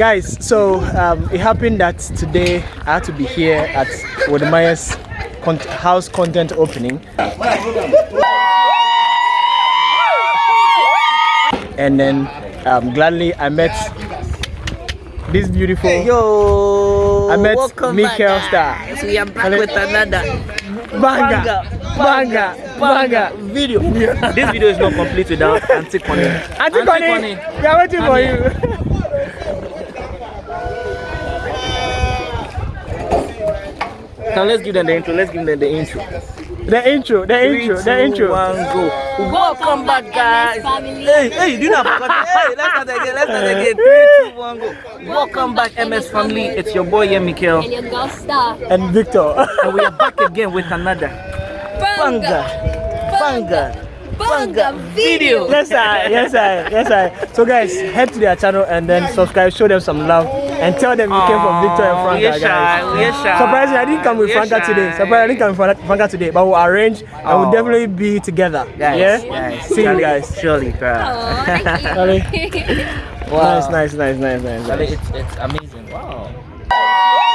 guys so um, it happened that today i had to be here at Wode Maya's con house content opening and then um, gladly i met this beautiful Hey, yo, I met welcome Mikael Star. guys. We are back Hello. with another banger banger banger video. this video is not complete without Auntie Connie. Auntie Connie, we are waiting for you. Now let's give them the intro. Let's give them the intro. The intro, the intro, Three, the intro. one, go. Welcome back, guys. Hey, hey, do not forget. Hey, let's start again. Let's start again. Three, two, one, go. Welcome back, MS family. It's your boy, yeah, Mikael. And your girl star. And Victor. And we are back again with another banger, banger, banger video. yes, I, Yes, I, Yes, I. So, guys, head to their channel and then subscribe. Show them some love and tell them you came from Victor and Aw, Franca, we shy, guys. we shy. Surprisingly, I didn't come with We Franca today. shy. Surprisingly, I didn't come with Fran- Franca today, but we'll arrange and we'll oh. definitely be together. Guys, yeah. guys, See you guys. Surely, bro. Oh, thank you. Nice, nice, nice, nice, nice, Charlie, nice. it's, it's amazing. Wow.